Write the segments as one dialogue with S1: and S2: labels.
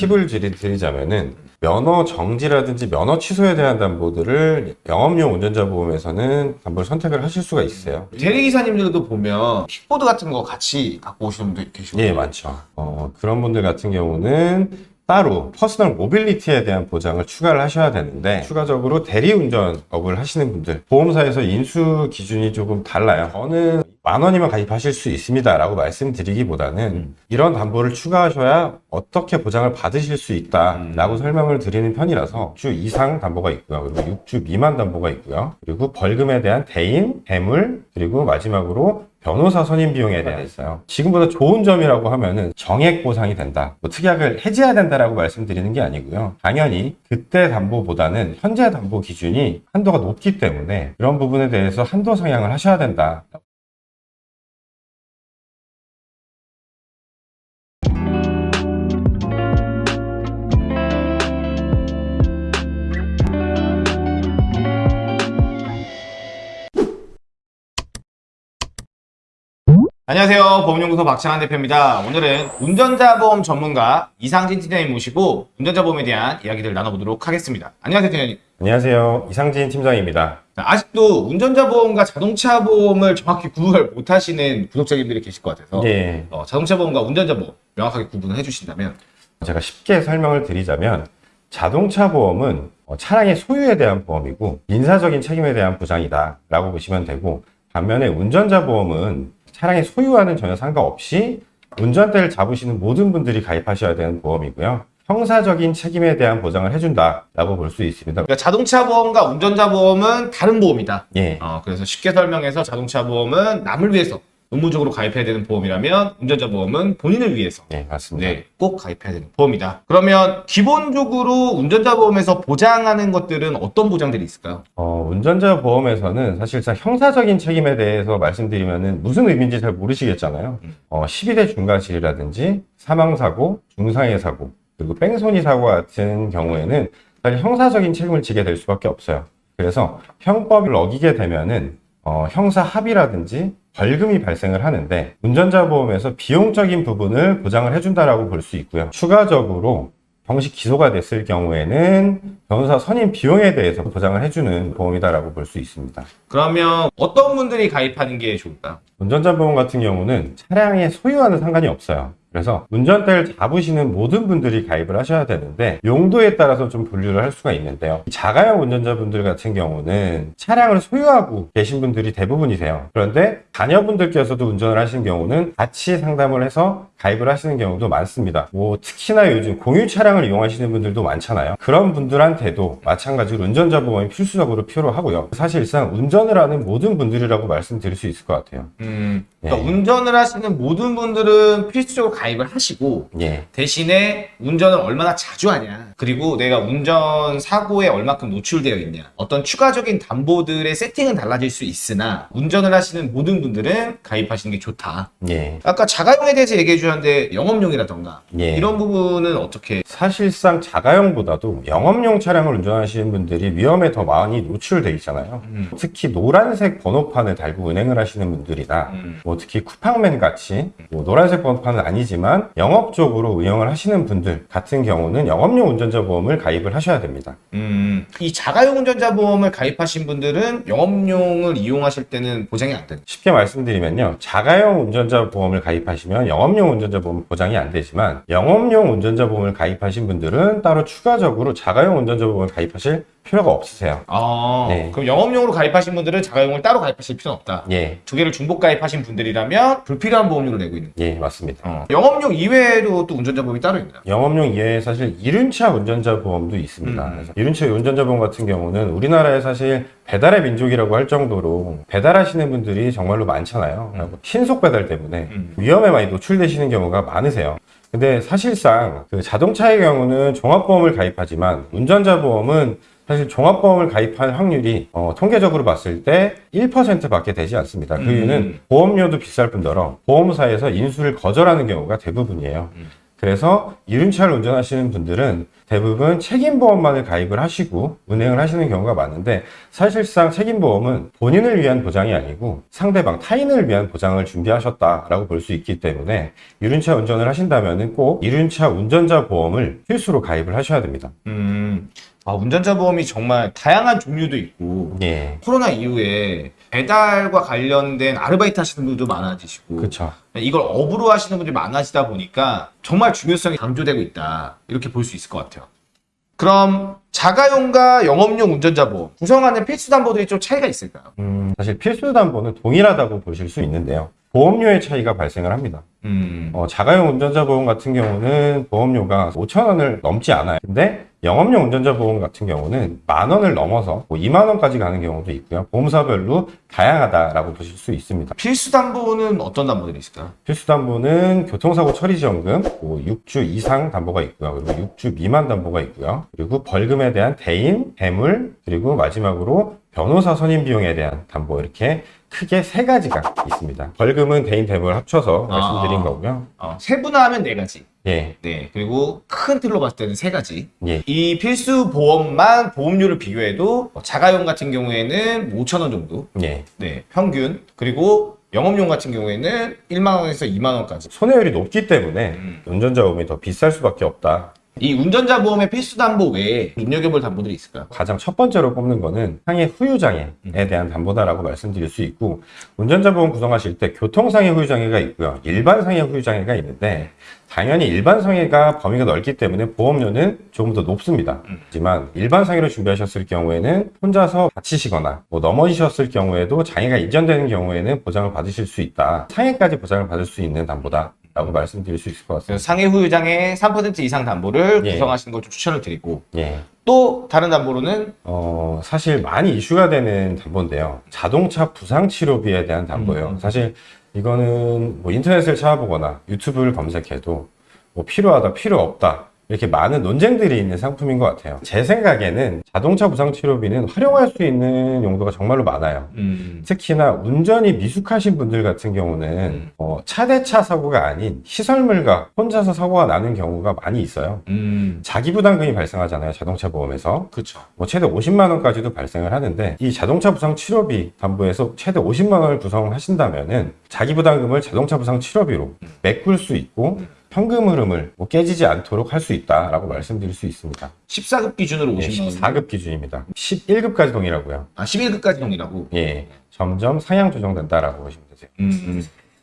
S1: 팁을 드리- 드리자면은 면허 정지라든지 면허 취소에 대한 담보들을 영업용 운전자 보험에서는 담보를 선택을 하실 수가 있어요.
S2: 대리기사님들도 보면 킥보드 같은 거 같이 갖고 오시는 분도 계시고
S1: 예, 많죠. 어, 그런 분들 같은 경우는 따로 personal mobility에 대한 보장을 추가를 하셔야 되는데 추가적으로 대리운전업을 하시는 분들 보험사에서 인수 기준이 조금 달라요. 저는 만 원이면 가입하실 수 있습니다 라고 말씀드리기보다는 이런 담보를 추가하셔야 어떻게 보장을 받으실 수 있다 라고 설명을 드리는 편이라서 6주 이상 담보가 있고요. 그리고 6주 미만 담보가 있고요. 그리고 벌금에 대한 대인, 대물, 그리고 마지막으로 변호사 선임 비용에 대해 있어요. 지금보다 좋은 점이라고 하면은 정액 보상이 된다. 뭐 특약을 해지해야 된다라고 말씀드리는 게 아니고요. 당연히 그때 담보보다는 현재 담보 기준이 한도가 높기 때문에 이런 부분에 대해서 한도 상향을 하셔야 된다.
S2: 안녕하세요 보험연구소 박창환 대표입니다 오늘은 운전자 보험 전문가 이상진 팀장님 모시고 운전자 보험에 대한 이야기를 나눠보도록 하겠습니다 안녕하세요 팀장님
S1: 안녕하세요. 이상진 팀장입니다.
S2: 자, 아직도 운전자 보험과 자동차 보험을 정확히 구분을 못 하시는 구독자님들이 계실 것 같아서
S1: 예.
S2: 어, 자동차 보험과 운전자 보험 명확하게 구분을 해주신다면
S1: 제가 쉽게 설명을 드리자면 자동차 보험은 어, 차량의 소유에 대한 보험이고 민사적인 책임에 대한 보장이다 라고 보시면 되고 반면에 운전자 보험은 차량의 소유와는 전혀 상관없이 운전대를 잡으시는 모든 분들이 가입하셔야 되는 보험이고요. 형사적인 책임에 대한 보장을 해준다 라고 볼 수 있습니다.
S2: 그러니까 자동차 보험과 운전자 보험은 다른 보험이다.
S1: 예,
S2: 어, 그래서 쉽게 설명해서 자동차 보험은 남을 위해서 의무적으로 가입해야 되는 보험이라면 운전자 보험은 본인을 위해서
S1: 예 맞습니다
S2: 네, 꼭 가입해야 되는 보험이다. 그러면 기본적으로 운전자 보험에서 보장하는 것들은 어떤 보장들이 있을까요?
S1: 어, 운전자 보험에서는 사실상 형사적인 책임에 대해서 말씀드리면 무슨 의미인지 잘 모르시겠잖아요. 어, 12대 중과실이라든지 사망사고, 중상해 사고, 그리고 뺑소니 사고 같은 경우에는 사실 형사적인 책임을 지게 될 수밖에 없어요. 그래서 형법을 어기게 되면은 어, 형사 합의라든지 벌금이 발생을 하는데 운전자 보험에서 비용적인 부분을 보장을 해준다라고 볼 수 있고요. 추가적으로 정식 기소가 됐을 경우에는 변호사 선임 비용에 대해서 보장을 해주는 보험이다라고 볼 수 있습니다.
S2: 그러면 어떤 분들이 가입하는 게 좋을까요?
S1: 운전자 보험 같은 경우는 차량의 소유와는 상관이 없어요. 그래서 운전대를 잡으시는 모든 분들이 가입을 하셔야 되는데 용도에 따라서 좀 분류를 할 수가 있는데요. 자가용 운전자분들 같은 경우는 차량을 소유하고 계신 분들이 대부분이세요. 그런데 자녀분들께서도 운전을 하시는 경우는 같이 상담을 해서 가입을 하시는 경우도 많습니다. 뭐 특히나 요즘 공유 차량을 이용하시는 분들도 많잖아요. 그런 분들한테도 마찬가지로 운전자 보험이 필수적으로 필요하고요. 사실상 운전을 하는 모든 분들이라고 말씀드릴 수 있을 것 같아요.
S2: 음, 그러니까
S1: 네.
S2: 운전을 하시는 모든 분들은 필수적으로 가입을 하시고
S1: 예.
S2: 대신에 운전을 얼마나 자주 하냐 그리고 내가 운전 사고에 얼마큼 노출되어 있냐 어떤 추가적인 담보들의 세팅은 달라질 수 있으나 운전을 하시는 모든 분들은 가입하시는 게 좋다
S1: 예.
S2: 아까 자가용에 대해서 얘기해 주셨는데 영업용이라던가
S1: 예.
S2: 이런 부분은 어떻게
S1: 사실상 자가용보다도 영업용 차량을 운전하시는 분들이 위험에 더 많이 노출돼 있잖아요.
S2: 음.
S1: 특히 노란색 번호판을 달고 운행을 하시는 분들이나
S2: 음.
S1: 뭐 특히 쿠팡맨 같이 뭐 노란색 번호판은 아니지 만 영업적으로 운영을 하시는 분들 같은 경우는 영업용 운전자 보험을 가입을 하셔야 됩니다.
S2: 음, 이 자가용 운전자 보험을 가입하신 분들은 영업용을 이용하실 때는 보장이 안 되는
S1: 쉽게 말씀드리면요. 자가용 운전자 보험을 가입하시면 영업용 운전자 보험 보장이 안 되지만 영업용 운전자 보험을 가입하신 분들은 따로 추가적으로 자가용 운전자 보험을 가입하실 필요가 없으세요.
S2: 아,
S1: 네.
S2: 그럼 영업용으로 가입하신 분들은 자가용을 따로 가입하실 필요는 없다
S1: 예.
S2: 두 개를 중복 가입하신 분들이라면 불필요한 보험료를 내고 있는
S1: 예, 맞습니다.
S2: 어. 영업용 이외에도 또 운전자 보험이 따로 있나요?
S1: 영업용 이외에 사실 이륜차 운전자 보험도 있습니다.
S2: 음.
S1: 이륜차 운전자 보험 같은 경우는 우리나라에 사실 배달의 민족이라고 할 정도로 배달하시는 분들이 정말로 많잖아요. 그리고 신속 배달 때문에
S2: 음.
S1: 위험에 많이 노출되시는 경우가 많으세요. 근데 사실상 그 자동차의 경우는 종합보험을 가입하지만 운전자 보험은 사실 종합보험을 가입할 확률이 어, 통계적으로 봤을 때 1%밖에 되지 않습니다. 그
S2: 음.
S1: 이유는 보험료도 비쌀 뿐더러 보험사에서 인수를 거절하는 경우가 대부분이에요.
S2: 음.
S1: 그래서 이륜차를 운전하시는 분들은 대부분 책임보험만을 가입을 하시고 운행을 하시는 경우가 많은데 사실상 책임보험은 본인을 위한 보장이 아니고 상대방 타인을 위한 보장을 준비하셨다라고 볼 수 있기 때문에 이륜차 운전을 하신다면 꼭 이륜차 운전자 보험을 필수로 가입을 하셔야 됩니다.
S2: 음, 아, 운전자 보험이 정말 다양한 종류도 있고
S1: 예.
S2: 코로나 이후에 배달과 관련된 아르바이트 하시는 분들도 많아지시고
S1: 그렇죠.
S2: 이걸 업으로 하시는 분들이 많아지다 보니까 정말 중요성이 강조되고 있다 이렇게 볼 수 있을 것 같아요. 그럼 자가용과 영업용 운전자 보험 구성하는 필수 담보들이 좀 차이가 있을까요?
S1: 음, 사실 필수 담보는 동일하다고 보실 수 있는데요. 보험료의 차이가 발생을 합니다.
S2: 음,
S1: 어, 자가용 운전자 보험 같은 경우는 보험료가 5천 원을 넘지 않아요. 근데 영업용 운전자 보험 같은 경우는 만 원을 넘어서 뭐 2만 원까지 가는 경우도 있고요. 보험사별로 다양하다라고 보실 수 있습니다.
S2: 필수 담보는 어떤 담보들이 있을까요?
S1: 필수 담보는 교통사고 처리 지원금, 뭐 6주 이상 담보가 있고요. 그리고 6주 미만 담보가 있고요. 그리고 벌금에 대한 대인, 배물, 그리고 마지막으로 변호사 선임 비용에 대한 담보 이렇게 크게 세 가지가 있습니다. 벌금은 대인, 배물 합쳐서 말씀드린
S2: 아.
S1: 거고요.
S2: 어, 세분화하면 네 가지.
S1: 예,
S2: 네. 그리고 큰 틀로 봤을 때는 세 가지.
S1: 예,
S2: 이 필수 보험만 보험료를 비교해도 자가용 같은 경우에는 5천 원 정도.
S1: 예.
S2: 네. 평균. 그리고 영업용 같은 경우에는 1만 원에서 2만 원까지.
S1: 손해율이 높기 때문에
S2: 음.
S1: 운전자 보험이 더 비쌀 수밖에 없다.
S2: 이 운전자 보험의 필수 담보 외에 눈여겨볼 담보들이 있을까요?
S1: 가장 첫 번째로 꼽는 거는 상해 후유장애에 대한 담보다라고 말씀드릴 수 있고 운전자 보험 구성하실 때 교통상해 후유장애가 있고요. 일반 상해 후유장애가 있는데 당연히 일반 상해가 범위가 넓기 때문에 보험료는 조금 더 높습니다. 하지만 일반 상해로 준비하셨을 경우에는 혼자서 다치시거나 뭐 넘어지셨을 경우에도 장애가 이전되는 경우에는 보장을 받으실 수 있다. 상해까지 보장을 받을 수 있는 담보다. 라고 말씀드릴 수 있을 것 같습니다.
S2: 상해 후유장의 3% 이상 담보를
S1: 예.
S2: 구성하시는 걸 좀 추천을 드리고
S1: 예.
S2: 또 다른 담보로는
S1: 어, 사실 많이 이슈가 되는 담보인데요. 자동차 부상 치료비에 대한 담보예요.
S2: 음.
S1: 사실 이거는 뭐 인터넷을 찾아보거나 유튜브를 검색해도 뭐 필요하다, 필요 없다. 이렇게 많은 논쟁들이 있는 상품인 것 같아요. 제 생각에는 자동차 부상 치료비는 활용할 수 있는 용도가 정말로 많아요.
S2: 음,
S1: 특히나 운전이 미숙하신 분들 같은 경우는
S2: 음.
S1: 어, 차대차 사고가 아닌 시설물과 혼자서 사고가 나는 경우가 많이 있어요.
S2: 음,
S1: 자기 부담금이 발생하잖아요. 자동차 보험에서.
S2: 그렇죠.
S1: 뭐 최대 50만 원까지도 발생을 하는데 이 자동차 부상 치료비 담보에서 최대 50만 원을 구성하신다면 은 자기 부담금을 자동차 부상 치료비로 메꿀 수 있고 현금 흐름을 뭐 깨지지 않도록 할 수 있다라고 말씀드릴 수 있습니다.
S2: 14급 기준으로
S1: 예,
S2: 50만 원.
S1: 14급 기준입니다. 11급까지 동일하고요.
S2: 아, 11급까지 동이라고.
S1: 예, 점점 상향 조정된다라고 보시면 되세요.
S2: 음,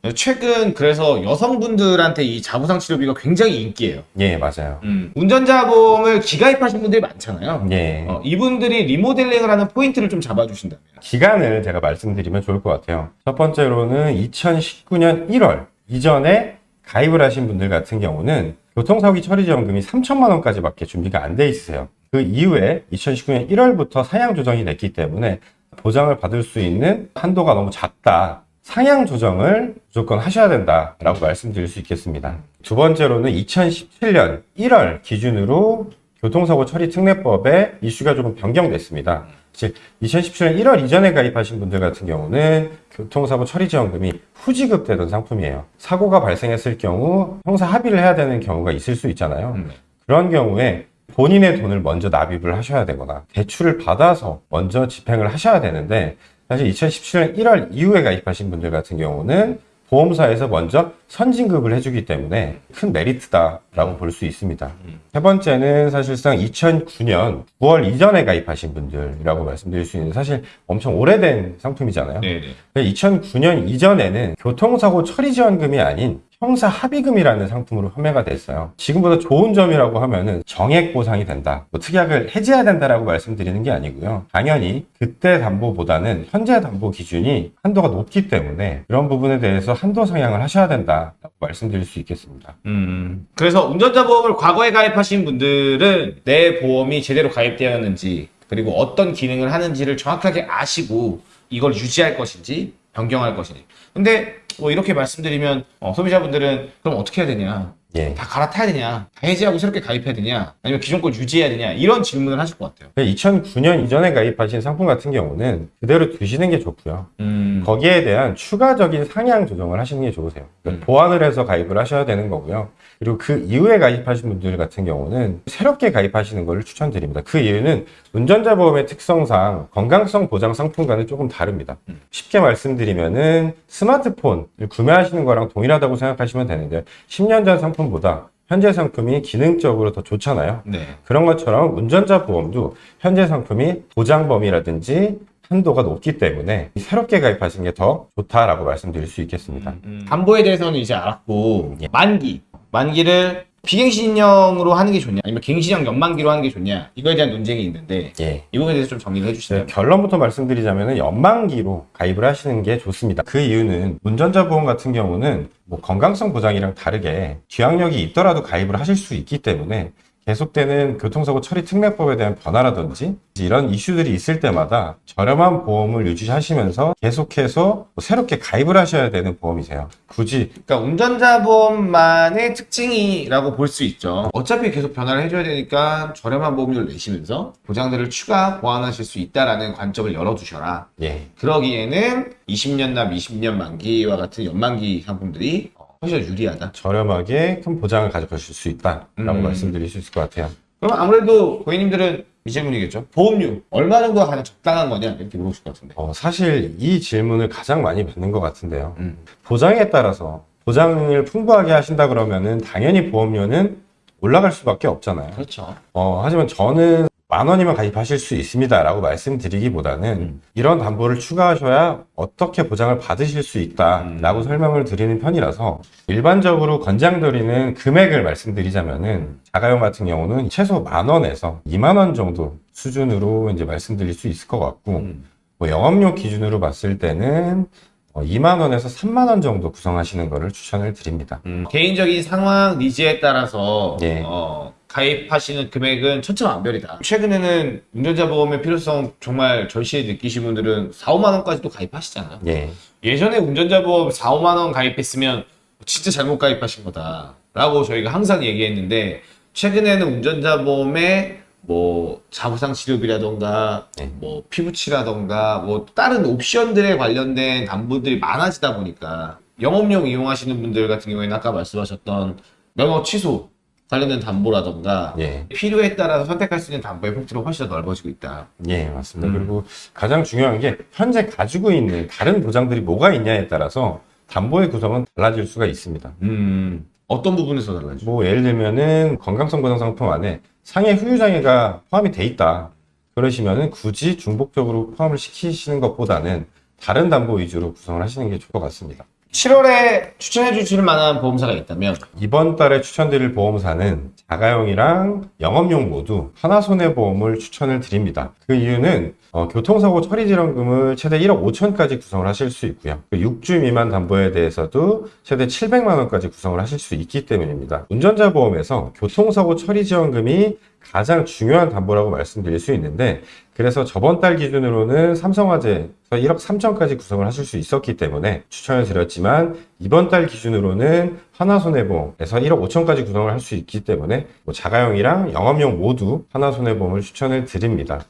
S2: 음. 최근 그래서 여성분들한테 이 자부상 치료비가 굉장히 인기예요.
S1: 예, 맞아요.
S2: 음, 운전자 보험을 기가입하신 분들이 많잖아요.
S1: 예.
S2: 어, 이분들이 리모델링을 하는 포인트를 좀 잡아주신다면.
S1: 기간을 제가 말씀드리면 좋을 것 같아요. 첫 번째로는 2019년 1월 이전에 가입을 하신 분들 같은 경우는 교통사고 처리 지원금이 3천만 원까지 밖에 준비가 안 돼 있으세요. 그 이후에 2019년 1월부터 상향 조정이 됐기 때문에 보장을 받을 수 있는 한도가 너무 작다. 상향 조정을 무조건 하셔야 된다라고 말씀드릴 수 있겠습니다. 두 번째로는 2017년 1월 기준으로 교통사고 처리 특례법에 이슈가 조금 변경됐습니다. 즉 2017년 1월 이전에 가입하신 분들 같은 경우는 교통사고 처리 지원금이 후지급되던 상품이에요. 사고가 발생했을 경우 형사 합의를 해야 되는 경우가 있을 수 있잖아요.
S2: 음.
S1: 그런 경우에 본인의 돈을 먼저 납입을 하셔야 되거나 대출을 받아서 먼저 집행을 하셔야 되는데 사실 2017년 1월 이후에 가입하신 분들 같은 경우는 보험사에서 먼저 선진급을 해주기 때문에 큰 메리트다라고 볼 수 있습니다. 세 번째는 사실상 2009년 9월 이전에 가입하신 분들이라고 말씀드릴 수 있는 사실 엄청 오래된 상품이잖아요.
S2: 네네.
S1: 2009년 이전에는 교통사고 처리 지원금이 아닌 형사 합의금이라는 상품으로 판매가 됐어요. 지금보다 좋은 점이라고 하면은 정액 보상이 된다. 뭐 특약을 해지해야 된다라고 말씀드리는 게 아니고요. 당연히 그때 담보보다는 현재 담보 기준이 한도가 높기 때문에 그런 부분에 대해서 한도 상향을 하셔야 된다라고 말씀드릴 수 있겠습니다.
S2: 음. 그래서 운전자 보험을 과거에 가입하신 분들은 내 보험이 제대로 가입되었는지 그리고 어떤 기능을 하는지를 정확하게 아시고 이걸 유지할 것인지 변경할 것인지. 근데 뭐 이렇게 말씀드리면 어, 소비자분들은 그럼 어떻게 해야 되냐?
S1: 예.
S2: 다 갈아타야 되냐? 다 해지하고 새롭게 가입해야 되냐? 아니면 기존 걸 유지해야 되냐? 이런 질문을 하실 것 같아요.
S1: 2009년 이전에 가입하신 상품 같은 경우는 그대로 두시는 게 좋고요.
S2: 음.
S1: 거기에 대한 추가적인 상향 조정을 하시는 게 좋으세요. 그러니까
S2: 음.
S1: 보완을 해서 가입을 하셔야 되는 거고요. 그리고 그 이후에 가입하신 분들 같은 경우는 새롭게 가입하시는 것을 추천드립니다. 그 이유는 운전자 보험의 특성상 건강성 보장 상품과는 조금 다릅니다. 쉽게 말씀드리면은 스마트폰을 구매하시는 거랑 동일하다고 생각하시면 되는데 10년 전 상품보다 현재 상품이 기능적으로 더 좋잖아요.
S2: 네.
S1: 그런 것처럼 운전자 보험도 현재 상품이 보장 범위라든지 한도가 높기 때문에 새롭게 가입하시는 게 더 좋다라고 말씀드릴 수 있겠습니다.
S2: 담보에 대해서는 이제 알았고
S1: 예.
S2: 만기 만기를 비갱신형으로 하는 게 좋냐 아니면 갱신형 연만기로 하는 게 좋냐 이거에 대한 논쟁이 있는데
S1: 예.
S2: 이 부분에 대해서 좀 정리를
S1: 네,
S2: 해주시면
S1: 결론부터 말씀드리자면 연만기로 가입을 하시는 게 좋습니다. 그 이유는 운전자 보험 같은 경우는 뭐 건강성 보장이랑 다르게 취약력이 있더라도 가입을 하실 수 있기 때문에 계속되는 교통사고 처리 특례법에 대한 변화라든지 이런 이슈들이 있을 때마다 저렴한 보험을 유지하시면서 계속해서 뭐 새롭게 가입을 하셔야 되는 보험이세요. 굳이
S2: 그러니까 운전자 보험만의 특징이라고 볼 수 있죠. 어차피 계속 변화를 해줘야 되니까 저렴한 보험료를 내시면서 보장들을 추가 보완하실 수 있다라는 관점을 열어두셔라.
S1: 예,
S2: 그러기에는 20년 납 20년 만기와 같은 연만기 상품들이 훨씬 더 유리하다.
S1: 저렴하게 큰 보장을 가져가실 수 있다라고
S2: 음.
S1: 말씀드릴 수 있을 것 같아요.
S2: 그럼 아무래도 고객님들은 이 질문이겠죠. 보험료 얼마 정도가 가장 적당한 거냐 이렇게 물어보실 것 같은데.
S1: 어, 사실 이 질문을 가장 많이 받는 것 같은데요.
S2: 음.
S1: 보장에 따라서 보장을 풍부하게 하신다 그러면은 당연히 보험료는 올라갈 수밖에 없잖아요.
S2: 그렇죠.
S1: 어, 하지만 저는 만 원이면 가입하실 수 있습니다 라고 말씀드리기보다는
S2: 음.
S1: 이런 담보를 추가하셔야 어떻게 보장을 받으실 수 있다 라고
S2: 음.
S1: 설명을 드리는 편이라서 일반적으로 권장드리는 금액을 말씀드리자면 은 자가용 같은 경우는 최소 만 원에서 2만 원 정도 수준으로 이제 말씀드릴 수 있을 것 같고
S2: 음.
S1: 뭐 영업용 기준으로 봤을 때는 어, 2만 원에서 3만 원 정도 구성하시는 것을 추천을 드립니다.
S2: 음, 개인적인 상황 니즈에 따라서
S1: 예.
S2: 어, 가입하시는 금액은 천차만별이다. 최근에는 운전자 보험의 필요성 정말 절실히 느끼신 분들은 4, 5만 원까지도 가입하시잖아요.
S1: 예.
S2: 예전에 운전자 보험 4, 5만 원 가입했으면 진짜 잘못 가입하신 거다 라고 저희가 항상 얘기했는데 최근에는 운전자 보험에 뭐 자부상 치료비라던가
S1: 네.
S2: 뭐 피부치라던가 뭐 다른 옵션들에 관련된 담보들이 많아지다 보니까 영업용 이용하시는 분들 같은 경우에는 아까 말씀하셨던 면허 취소 관련된 담보라던가
S1: 예.
S2: 필요에 따라서 선택할 수 있는 담보의 폭들이 훨씬 더 넓어지고 있다.
S1: 예, 맞습니다.
S2: 음.
S1: 그리고 가장 중요한 게 현재 가지고 있는 다른 보장들이 뭐가 있냐에 따라서 담보의 구성은 달라질 수가 있습니다.
S2: 음, 어떤 부분에서 달라지죠?
S1: 뭐 예를 들면은 건강성 보장 상품 안에 상해 후유 장애가 포함이 돼 있다. 그러시면은 굳이 중복적으로 포함을 시키시는 것보다는 다른 담보 위주로 구성을 하시는 게 좋을 것 같습니다.
S2: 7월에 추천해 주실 만한 보험사가 있다면
S1: 이번 달에 추천드릴 보험사는 자가용이랑 영업용 모두 하나손해보험을 추천을 드립니다. 그 이유는 어, 교통사고 처리질환금을 최대 1억 5천까지 구성을 하실 수 있고요. 그 6주 미만 담보에 대해서도 최대 700만 원까지 구성을 하실 수 있기 때문입니다. 운전자 보험에서 교통사고 처리지원금이 가장 중요한 담보라고 말씀드릴 수 있는데 그래서 저번 달 기준으로는 삼성화재에서 1억 3천까지 구성을 하실 수 있었기 때문에 추천을 드렸지만 이번 달 기준으로는 하나손해보험에서 1억 5천까지 구성을 할 수 있기 때문에 뭐 자가용이랑 영업용 모두 하나손해보험을 추천을 드립니다.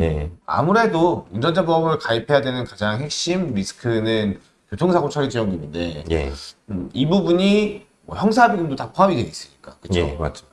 S1: 예.
S2: 아무래도 운전자 보험을 가입해야 되는 가장 핵심 리스크는 교통사고 처리 지원금인데
S1: 예.
S2: 음, 이 부분이 뭐 형사비금도 다 포함이 되어 있으니까 그렇죠.
S1: 예, 맞죠.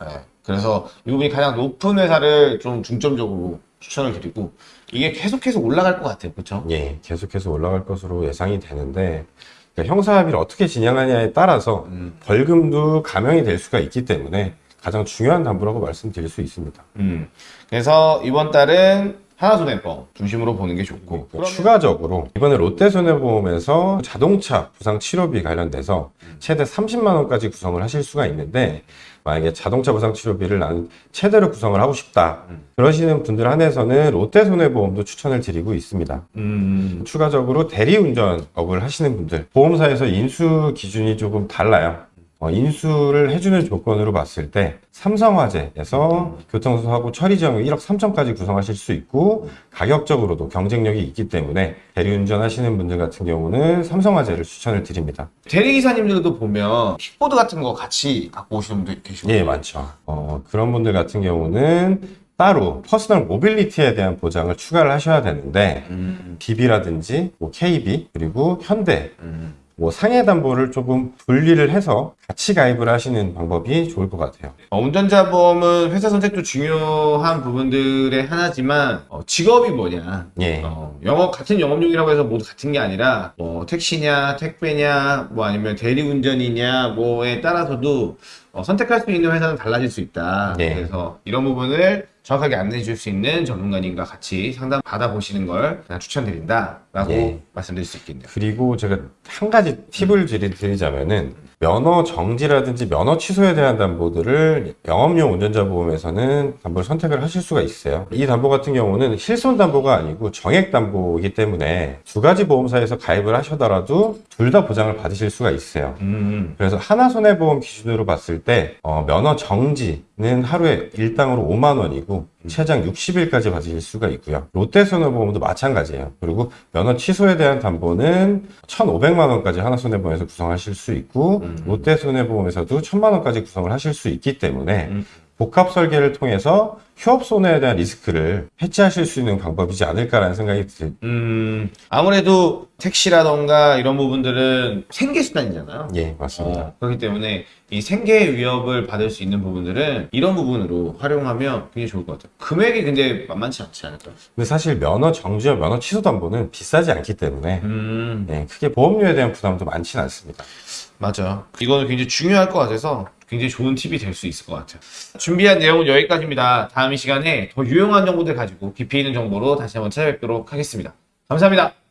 S2: 그래서 이 부분이 가장 높은 회사를 좀 중점적으로 추천을 드리고 이게 계속해서 올라갈 것 같아요, 그렇죠?
S1: 예, 계속해서 올라갈 것으로 예상이 되는데 그러니까 형사합의를 어떻게 진행하냐에 따라서
S2: 음.
S1: 벌금도 감형이 될 수가 있기 때문에 가장 중요한 담보라고 말씀드릴 수 있습니다.
S2: 음. 그래서 이번 달은 하나손해보험 중심으로 보는 게 좋고
S1: 그 추가적으로 이번에 롯데손해보험에서 자동차 부상 치료비 관련돼서 최대 30만 원까지 구성을 하실 수가 있는데 만약에 자동차 부상 치료비를 나는 최대로 구성을 하고 싶다 그러시는 분들 한해서는 롯데 손해보험도 추천을 드리고 있습니다.
S2: 음.
S1: 추가적으로 대리운전업을 하시는 분들 보험사에서 인수 기준이 조금 달라요. 어, 인수를 해주는 조건으로 봤을 때 삼성화재에서 교통사고 처리지원금 1억 3천까지 구성하실 수 있고 가격적으로도 경쟁력이 있기 때문에 대리운전 하시는 분들 같은 경우는 삼성화재를 추천을 드립니다.
S2: 대리기사님들도 보면 킥보드 같은 거 같이 갖고 오시는 분들 계시고
S1: 예, 맞죠. 어, 그런 분들 같은 경우는 따로 personal mobility에 대한 보장을 추가를 하셔야 되는데
S2: 음.
S1: DB라든지 뭐 KB 그리고 현대
S2: 음.
S1: 뭐 상해 담보를 조금 분리를 해서 같이 가입을 하시는 방법이 좋을 것 같아요.
S2: 어, 운전자 보험은 회사 선택도 중요한 부분들의 하나지만 어, 직업이 뭐냐
S1: 예.
S2: 어, 영업 같은 영업용이라고 해서 모두 같은 게 아니라 뭐 택시냐 택배냐 뭐 아니면 대리운전이냐 뭐에 따라서도 어, 선택할 수 있는 회사는 달라질 수 있다.
S1: 네.
S2: 그래서 이런 부분을 정확하게 안내해 줄 수 있는 전문가님과 같이 상담 받아보시는 걸 그냥 추천드린다 라고
S1: 네.
S2: 말씀드릴 수 있겠네요.
S1: 그리고 제가 한 가지 팁을 드리- 드리자면은 면허 정지라든지 면허 취소에 대한 담보들을 영업용 운전자 보험에서는 담보를 선택을 하실 수가 있어요. 이 담보 같은 경우는 실손 담보가 아니고 정액 담보이기 때문에 두 가지 보험사에서 가입을 하셔더라도 둘 다 보장을 받으실 수가 있어요.
S2: 음,
S1: 그래서 하나 손해보험 기준으로 봤을 때 어, 면허 정지는 하루에 일당으로 5만 원이고 최장 60일까지 받으실 수가 있고요. 롯데손해보험도 마찬가지예요. 그리고 면허 취소에 대한 담보는 1,500만 원까지 하나손해보험에서 구성하실 수 있고
S2: 음.
S1: 롯데손해보험에서도 1,000만 원까지 구성을 하실 수 있기 때문에
S2: 음.
S1: 복합 설계를 통해서 휴업 손해에 대한 리스크를 해지하실 수 있는 방법이지 않을까라는 생각이 들,
S2: 음, 아무래도 택시라던가 이런 부분들은 생계 수단이잖아요.
S1: 예, 맞습니다.
S2: 어, 그렇기 때문에 이 생계 위협을 받을 수 있는 부분들은 이런 부분으로 활용하면 굉장히 좋을 것 같아요. 금액이 근데 만만치 않지 않을까요?
S1: 근데 사실 면허 정지와 면허 취소 담보는 비싸지 않기 때문에
S2: 음,
S1: 예, 크게 보험료에 대한 부담도 많지는 않습니다.
S2: 맞아. 이거는 굉장히 중요할 것 같아서 굉장히 좋은 팁이 될 수 있을 것 같아요. 준비한 내용은 여기까지입니다. 다음 이 시간에 더 유용한 정보들 가지고 깊이 있는 정보로 다시 한번 찾아뵙도록 하겠습니다. 감사합니다.